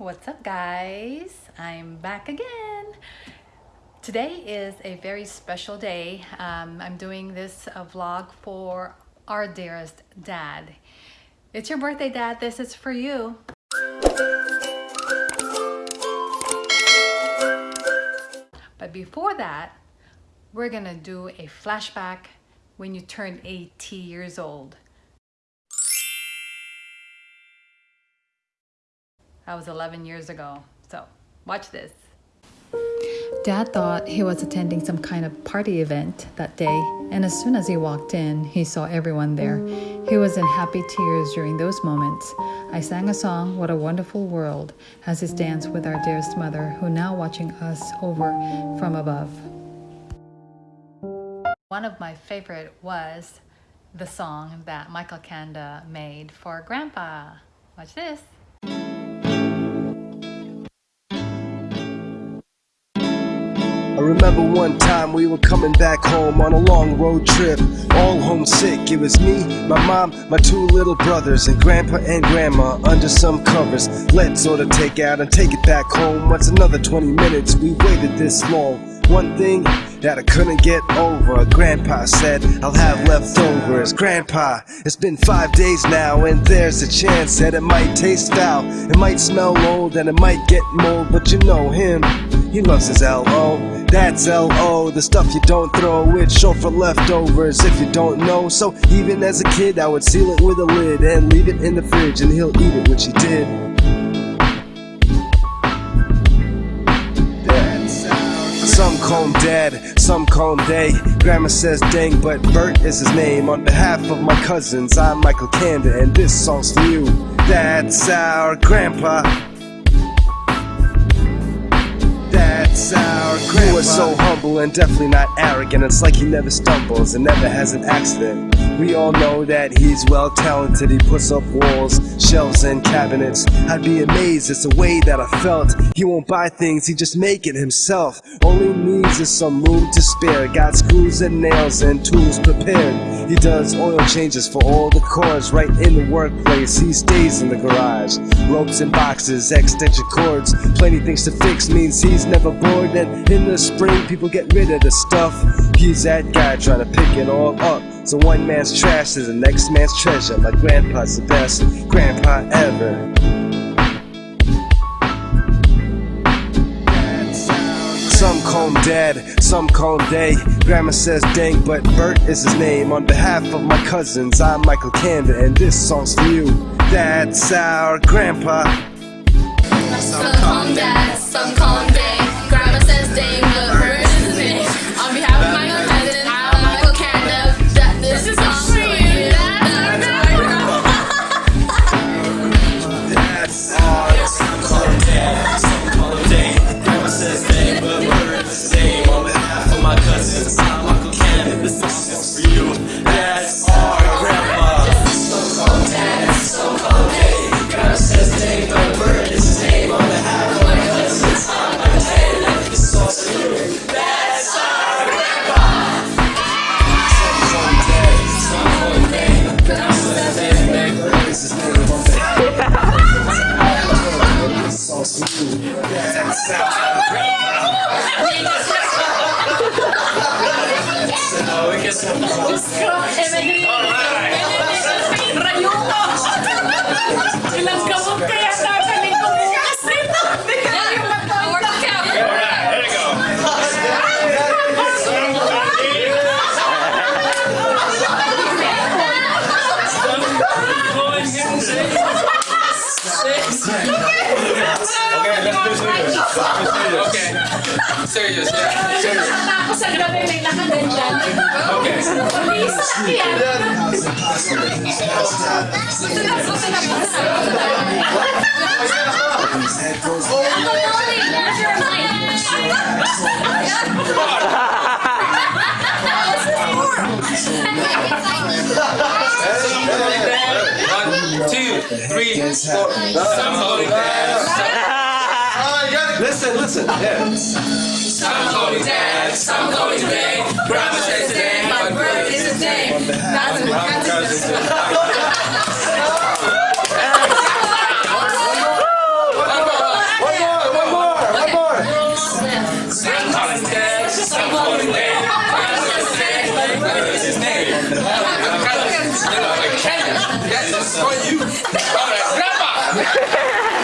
What's up guys? I'm back again. Today is a very special day. Um, I'm doing this uh, vlog for our dearest dad. It's your birthday dad, this is for you. But before that, we're gonna do a flashback when you turned 80 years old. That was 11 years ago. So watch this. Dad thought he was attending some kind of party event that day, and as soon as he walked in, he saw everyone there. He was in happy tears during those moments. I sang a song, What a Wonderful World, as he stands with our dearest mother, who now watching us over from above. One of my favorite was the song that Michael Kanda made for Grandpa. Watch this. Remember one time we were coming back home on a long road trip, all homesick. It was me, my mom, my two little brothers, and grandpa and grandma under some covers. Let's order takeout and take it back home. What's another 20 minutes? We waited this long. One thing that I couldn't get over. Grandpa said, I'll have leftovers. Grandpa, it's been five days now, and there's a chance that it might taste foul. It might smell old, and it might get mold, but you know him. He loves his L.O. That's L.O. The stuff you don't throw. It's short for leftovers if you don't know. So even as a kid, I would seal it with a lid and leave it in the fridge, and he'll eat it, which he did. Some call him dad, some call him they. Grandma says dang, but Bert is his name. On behalf of my cousins, I'm Michael Kanda, and this song's for you. That's our grandpa. That's our grandpa. You so humble and definitely not arrogant. It's like he never stumbles and never has an accident. We all know that he's well talented. He puts up walls, shelves, and cabinets. I'd be amazed. It's the way that I felt. He won't buy things, he just make it himself. All he needs is some room to spare. Got screws and nails and tools prepared. He does oil changes for all the cars right in the workplace. He stays in the garage. Ropes and boxes, extension cords. Plenty things to fix means he's never bored. And in the spring, people get rid of the stuff. He's that guy trying to pick it all up. So one man's trash is the next man's treasure. My grandpa's the best grandpa ever. Some call him dad, some call him they. Grandma says dang, but Bert is his name. On behalf of my cousins, I'm Michael Kanda, and this song's for you. That's our grandpa. Some call him dad, some call him dang. Grandma One, two, three, four. Listen, listen. Yeah. Some holy dad. Some holy day. Grandma says God's word is his name. Not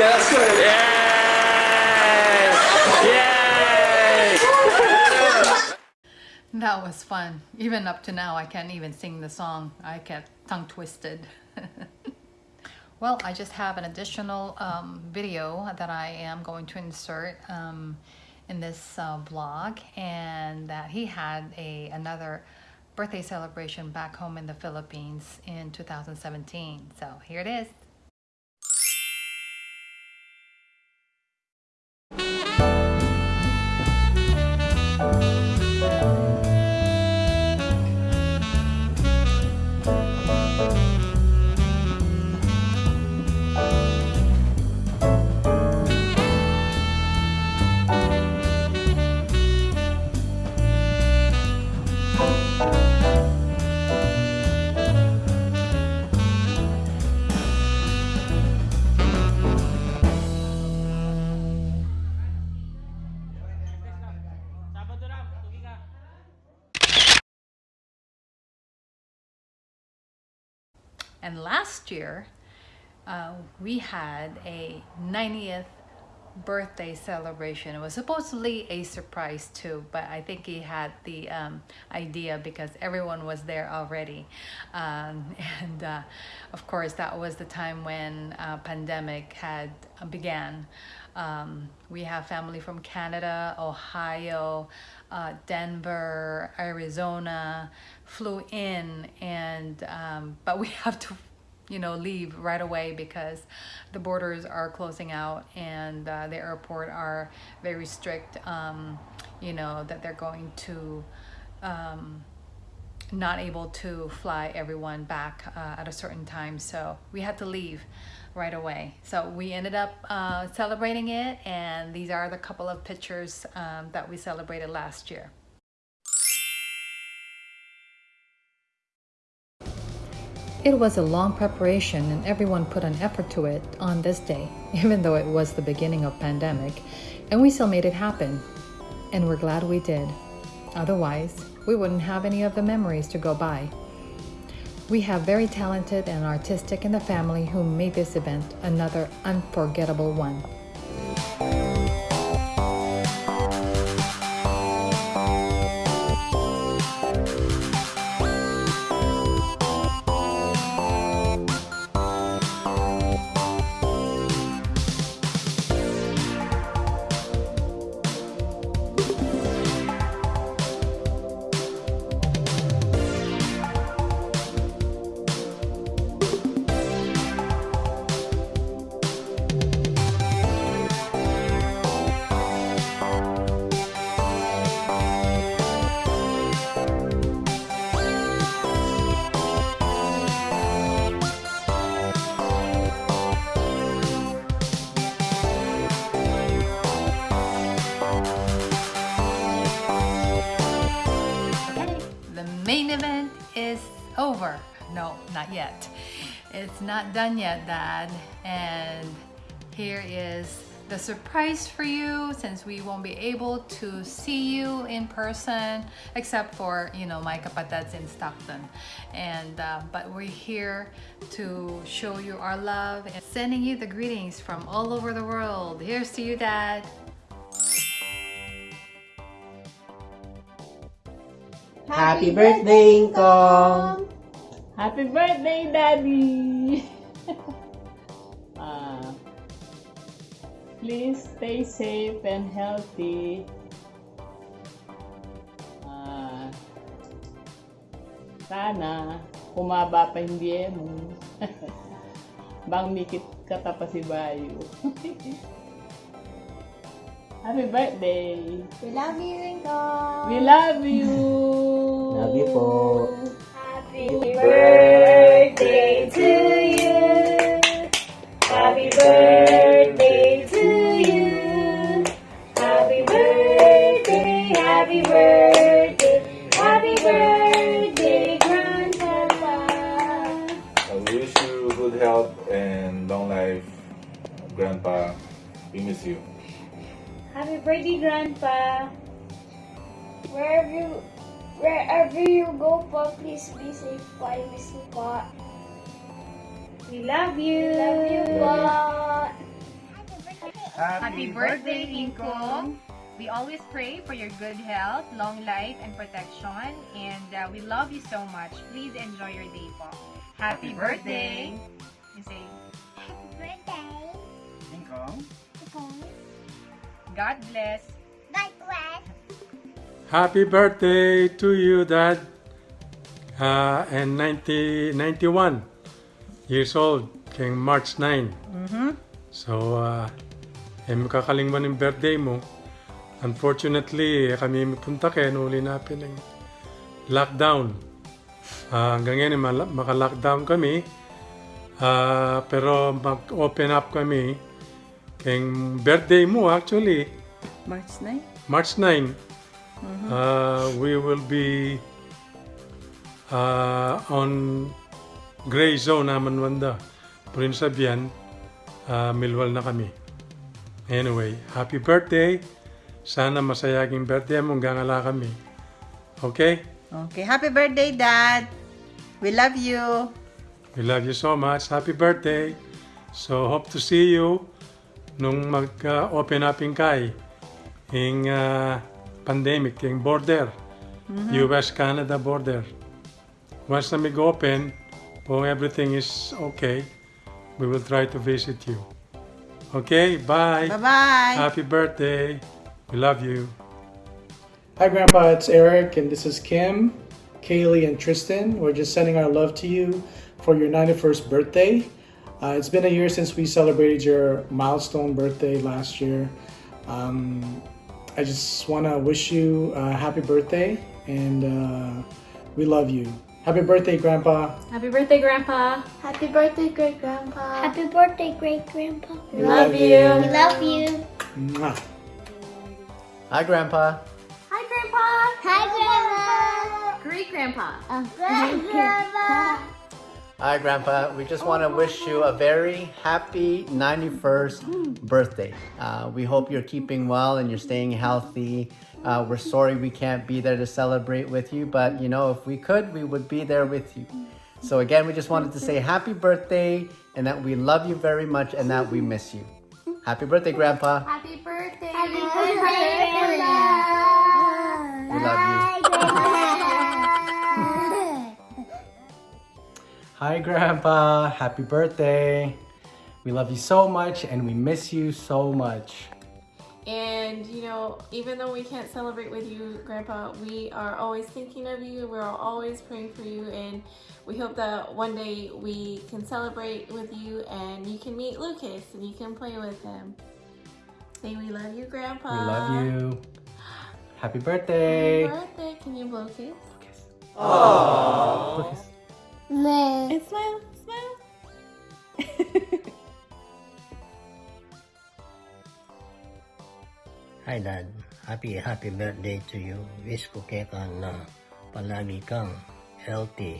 Yes. That was fun. Even up to now, I can't even sing the song. I kept tongue twisted. well, I just have an additional um, video that I am going to insert um, in this uh, blog, and that he had a another birthday celebration back home in the Philippines in 2017. So here it is. And last year, uh, we had a 90th birthday celebration. It was supposedly a surprise too, but I think he had the um, idea because everyone was there already. Um, and uh, of course, that was the time when uh, pandemic had uh, began. Um, we have family from Canada, Ohio, uh, Denver, Arizona, flew in, and um, but we have to you know leave right away because the borders are closing out and uh, the airport are very strict um, you know that they're going to um, not able to fly everyone back uh, at a certain time. So we had to leave right away. So we ended up uh, celebrating it and these are the couple of pictures um, that we celebrated last year It was a long preparation and everyone put an effort to it on this day, even though it was the beginning of pandemic, and we still made it happen. And we're glad we did. Otherwise, we wouldn't have any of the memories to go by. We have very talented and artistic in the family who made this event another unforgettable one. Over. No, not yet. It's not done yet, Dad. And here is the surprise for you since we won't be able to see you in person except for you know my kapateds in Stockton and uh, but we're here to show you our love and sending you the greetings from all over the world here's to you dad Happy birthday, Kong! Happy birthday, Daddy! uh, please stay safe and healthy. Uh, sana humaba pa hindi mo. Bang mikit kata pa si Bayo. Happy birthday! We love you, Rincon. We love you! Love you po. Happy Happy birthday, Grandpa. Wherever you, wherever you go, pa, please be safe. Pa, I miss you, pa. We love you. love you, pa. Happy birthday, Ingkong! We always pray for your good health, long life, and protection. And uh, we love you so much. Please enjoy your day po. Happy, birthday! You say, Happy birthday. God bless. God bless. Happy birthday to you, Dad. Uh, and 90, 91 years old, kay March 9. Mhm. So, uh, eh, makakalimban ng birthday mo. Unfortunately, eh, kami punta kaya nuli natin ng lockdown. Ah, hanggang ngayon, eh, maka-lockdown kami. Ah, pero mag-open up kami. Kaya birthday mo actually, March 9? March 9, uh, we will be uh, on gray zone naman wanda. Pero yun sabihan, uh, milwal na kami. Anyway, happy birthday. Sana masayaging birthday mo hanggang ala kami. Okay? Okay. Happy birthday, Dad! We love you! We love you so much. Happy birthday. So, hope to see you nung mag-open up in kay in uh, pandemic, yung border. US-Canada border. Once na mag-open, kung everything is okay, we will try to visit you. Okay, bye. Bye-bye! Happy birthday. We love you. Hi, Grandpa. It's Eric, and this is Kim, Kaylee, and Tristan. We're just sending our love to you for your 91st birthday. Uh, it's been a year since we celebrated your milestone birthday last year. Um, I just want to wish you a happy birthday, and uh, we love you. Happy birthday, Grandpa. Happy birthday, Grandpa. Happy birthday, great grandpa. Happy birthday, great grandpa. We love you. We love you. Mwah. Hi, Grandpa. Hi, Grandpa. Hi, grandma. Great Grandpa. Hi, grandma. Hi, Grandpa. We just want to wish you a very happy 91st birthday. Uh, we hope you're keeping well and you're staying healthy. Uh, we're sorry we can't be there to celebrate with you, but you know, if we could, we would be there with you. So, again, we just wanted to say happy birthday and that we love you very much and that we miss you. Happy birthday, Grandpa. Happy birthday. Happy birthday, grandma. We love you. Hi, Grandpa. Happy birthday. We love you so much, and we miss you so much. And you know, even though we can't celebrate with you, Grandpa, we are always thinking of you. We're always praying for you, and we hope that one day we can celebrate with you and you can meet Lucas and you can play with him. Say we love you, Grandpa. We love you. Happy Happy birthday. birthday. Can you blow a kiss? Lucas. And smile, smile. Hi Dad, happy happy birthday to you. Wish ko kaya ka na palagi kang healthy,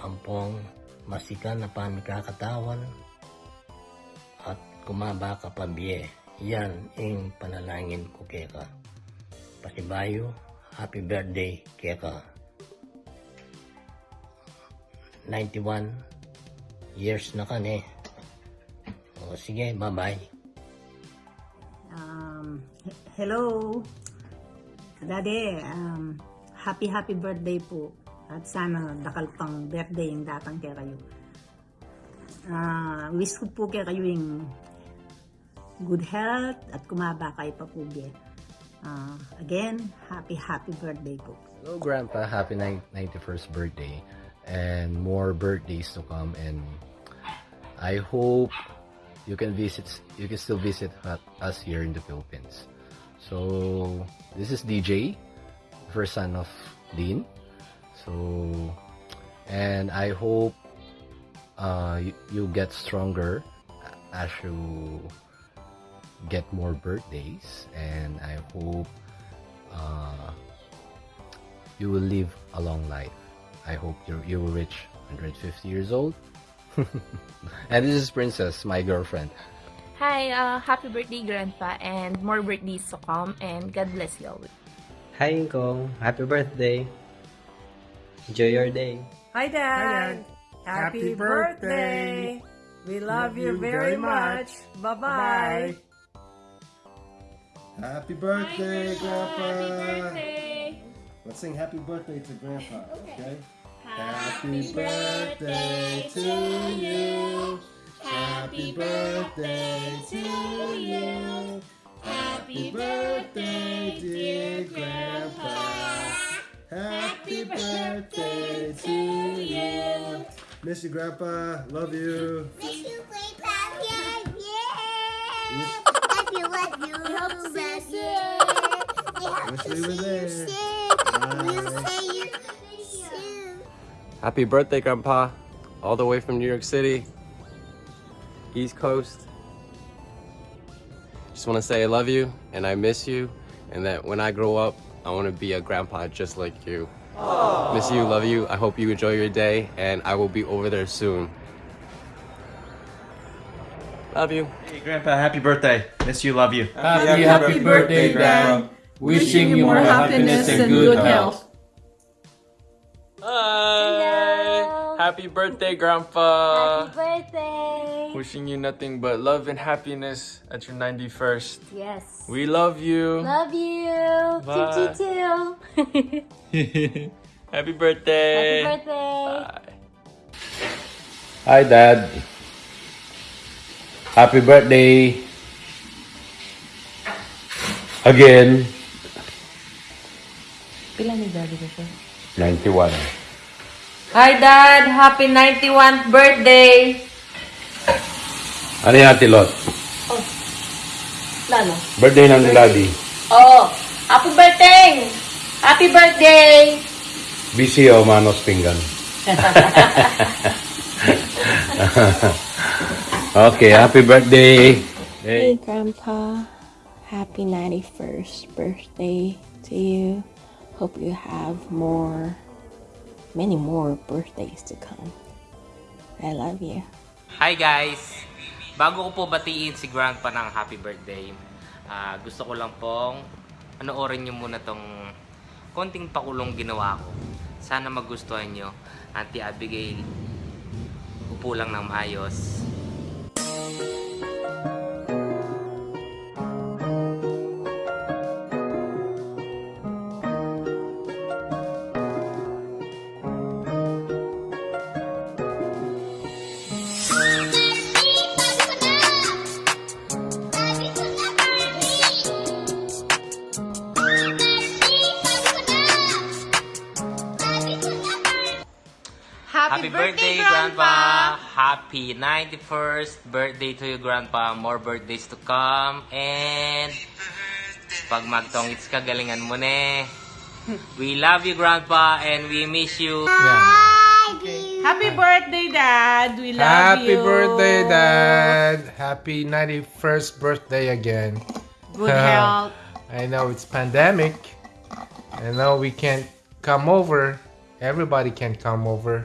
ampong, masikan na pamikakatawan, at kumaba ka pa biye. Yan ang panalangin ko kaya ka. Pasibayo, happy birthday kaya ka. 91 years na ka ne. O sige, bye-bye. Um, he- hello. Daddy, um, happy happy birthday po. At sana dakal pang birthday yung datang kaya kayo. Ah, wish ko po kaya kayo yung good health at kumaba kayo pa po biya. Ah, again, happy happy birthday po. Hello, Grandpa. Happy nine- 91st birthday. And more birthdays to come. And I hope you can visit, you can still visit us here in the Philippines. So, this is DJ, first son of Dean. So, and I hope uh, you, you get stronger as you get more birthdays. And I hope uh, you will live a long life. I hope you you will reach 150 years old. and this is Princess, my girlfriend. Hi, uh, happy birthday, Grandpa, and more birthdays to come, and God bless you all. Hi, Ingkong. Happy birthday. Enjoy your day. Hi, Dad. Happy, birthday. We love you very much. Bye-bye. Happy birthday, Grandpa. Happy birthday. Let's sing happy birthday to Grandpa, okay? Happy birthday to you. Happy birthday to you. Happy birthday, dear Grandpa. Happy birthday to you. Miss you, Grandpa. Love you. Miss you, Grandpa. Yeah. Love you, love you. See you soon. Wish we were there. Bye. See you soon. Happy birthday, Grandpa. All the way from New York City, East Coast. Just want to say I love you and I miss you, and that when I grow up, I want to be a grandpa just like you. Miss you, love you. I hope you enjoy your day, and I will be over there soon. Love you. Hey, Grandpa, happy birthday. Miss you, love you. Happy, happy birthday, Grandpa. Wishing you more happiness and good health. Hi. Happy birthday, Grandpa. Happy birthday. Wishing you nothing but love and happiness at your 91st. Yes. We love you. Love you. Bye. Choo choo Happy birthday. Happy birthday. Bye. Hi, Dad. Happy birthday. Again, Pila ni daddy ko 91. Hi Dad! Happy 91th birthday! Ano yung ate Lot? Oh, Lalo? Birthday ng daddy. Oh, happy birthday! Happy birthday! Busy o manos pinggan? okay, happy birthday. Hey, Grandpa. Happy 91st birthday to you. Hope you have more, many more birthdays to come. I love you. Hi guys! Bago ko po batiin si Grandpa ng happy birthday, ah, gusto ko lang pong panoorin nyo muna tong konting pakulong ginawa ko. Sana magustuhan nyo. Auntie Abigail, upo lang ng maayos. Grandpa! Happy 91st birthday to you, Grandpa. More birthdays to come. And pag magtongits ka, galingan mo ne. We love you, Grandpa, and we miss you. Happy birthday, Dad. We love Happy you. Happy birthday, Dad. Happy 91st birthday again. Good health. I know it's pandemic. I know we can't come over. Everybody can come over.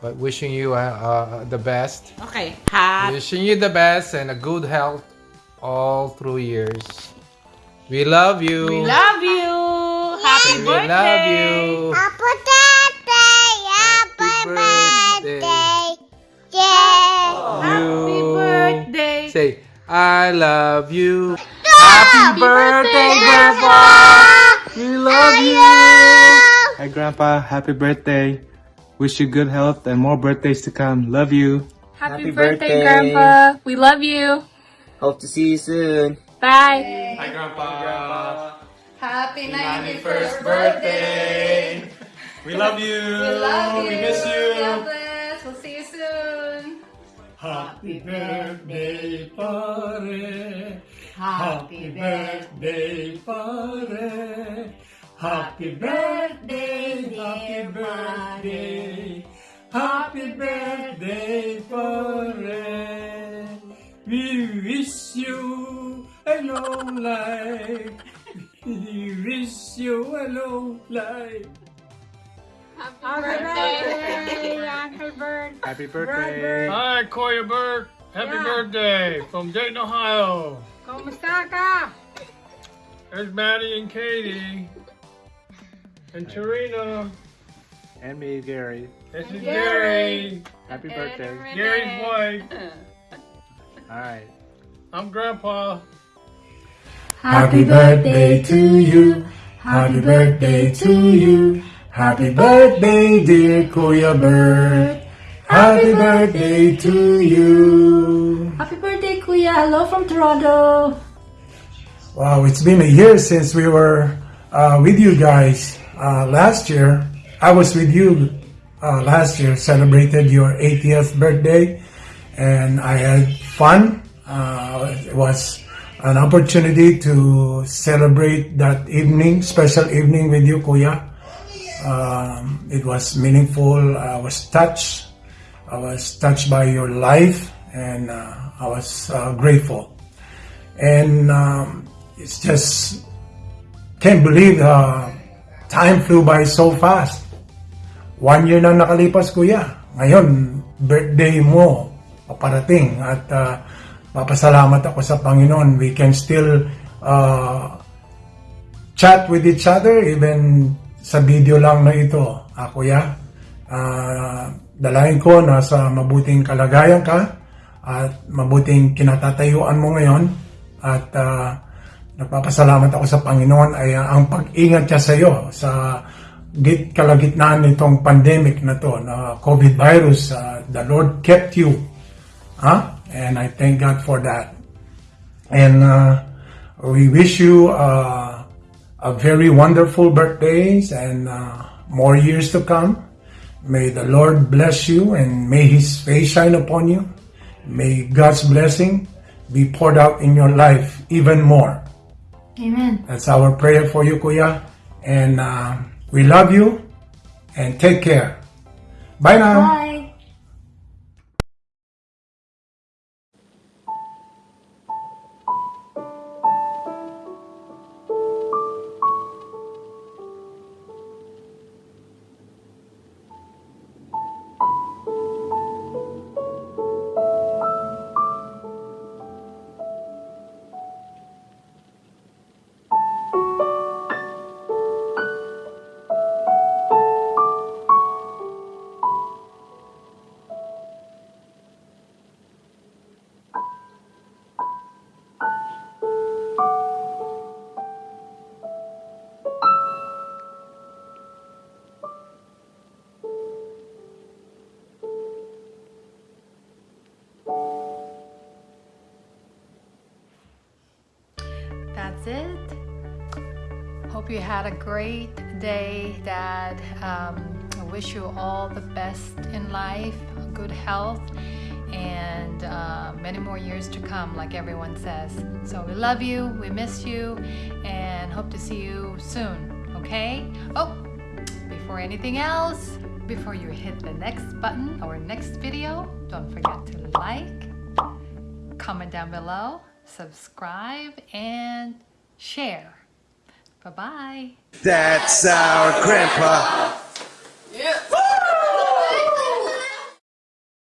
But wishing you uh, uh, the best. Okay. Happy. Wishing you the best and a good health all through years. We love you. We love you. Happy We birthday. love you. Happy birthday. Happy birthday. Yeah. Happy birthday. Say, I love you. Happy birthday, Grandpa. We love you. Hi, Grandpa. Happy birthday. Wish you good health and more birthdays to come. Love you. Happy, birthday, Grandpa. We love you. Hope to see you soon. Bye. Hi, Grandpa. Happy 91st birthday. We love you. We love you. We miss you. God bless. We'll see you soon. Happy birthday, pare. Happy birthday, pare. Happy birthday, happy birthday. Happy birthday, pare. We wish you a long life. We wish you a long life. Happy birthday. Happy birthday. Happy birthday. Hi, Kuya Bert. Happy Yeah. birthday from Dayton, Ohio. Kumusta ka? There's Maddie and Katie. And Tarina. And me, Gary. This is Gary. Gary. Happy birthday. Gary's wife. All right. I'm Grandpa. Happy birthday to you. Happy birthday to you. Happy birthday, dear Kuya Bert. Happy birthday to you. Happy birthday, Kuya. Hello from Toronto. Wow, it's been a year since we were uh, with you guys. Uh, last year, I was with you uh, last year, celebrated your 80th birthday, and I had fun. Uh, it was an opportunity to celebrate that evening, special evening with you, Kuya. Um, it was meaningful. I was touched. I was touched by your life, and uh, I was uh, grateful. And um, it's just can't believe time flew by so fast. One year na nakalipas, kuya. Ngayon, birthday mo, paparating. At uh, papasalamat ako sa Panginoon. We can still uh, chat with each other, even sa video lang na ito. Ah, kuya, uh, dalahin ko na sa mabuting kalagayan ka at mabuting kinatatayuan mo ngayon. At uh, nagpapasalamat ako sa Panginoon ay uh, ang pag-ingat niya sa iyo sa git kalagitnaan nitong pandemic na to, na COVID virus. Uh, the Lord kept you. Huh? And I thank God for that. And uh, we wish you uh, a very wonderful birthdays and uh, more years to come. May the Lord bless you and may His face shine upon you. May God's blessing be poured out in your life even more. Amen. That's our prayer for you, Kuya. And uh, we love you and take care. Bye now. Bye. It. Hope you had a great day, Dad. Um, I wish you all the best in life, good health, and uh, many more years to come, like everyone says. So we love you, we miss you, and hope to see you soon, okay? Oh, before anything else, before you hit the next button or next video, don't forget to like, comment down below, subscribe, and share. Bye bye. That's our grandpa.